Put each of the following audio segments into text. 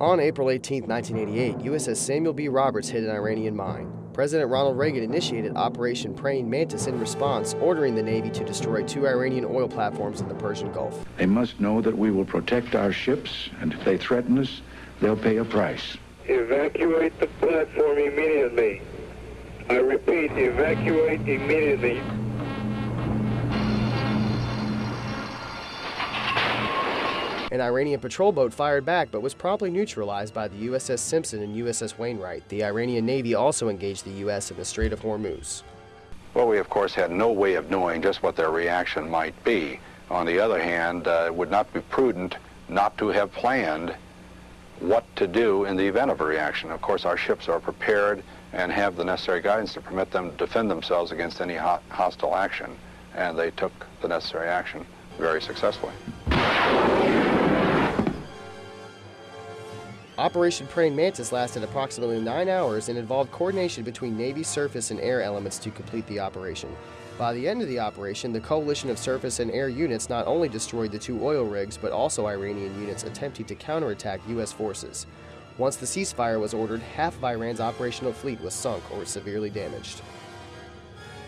On April 18, 1988, USS Samuel B. Roberts hit an Iranian mine. President Ronald Reagan initiated Operation Praying Mantis in response, ordering the Navy to destroy two Iranian oil platforms in the Persian Gulf. They must know that we will protect our ships, and if they threaten us, they'll pay a price. Evacuate the platform immediately. I repeat, evacuate immediately. An Iranian patrol boat fired back but was promptly neutralized by the USS Simpson and USS Wainwright. The Iranian Navy also engaged the U.S. in the Strait of Hormuz. Well, we of course had no way of knowing just what their reaction might be. On the other hand, uh, it would not be prudent not to have planned what to do in the event of a reaction. Of course, our ships are prepared and have the necessary guidance to permit them to defend themselves against any ho hostile action, and they took the necessary action very successfully. Operation Praying Mantis lasted approximately nine hours and involved coordination between Navy surface and air elements to complete the operation. By the end of the operation, the coalition of surface and air units not only destroyed the two oil rigs, but also Iranian units attempting to counterattack U.S. forces. Once the ceasefire was ordered, half of Iran's operational fleet was sunk or severely damaged.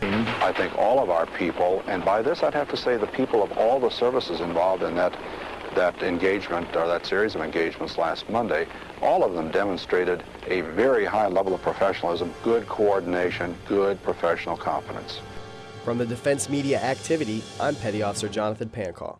I think all of our people, and by this I'd have to say the people of all the services involved in that that engagement or that series of engagements last Monday, all of them demonstrated a very high level of professionalism, good coordination, good professional competence. From the Defense Media Activity, I'm Petty Officer Jonathan Pancall.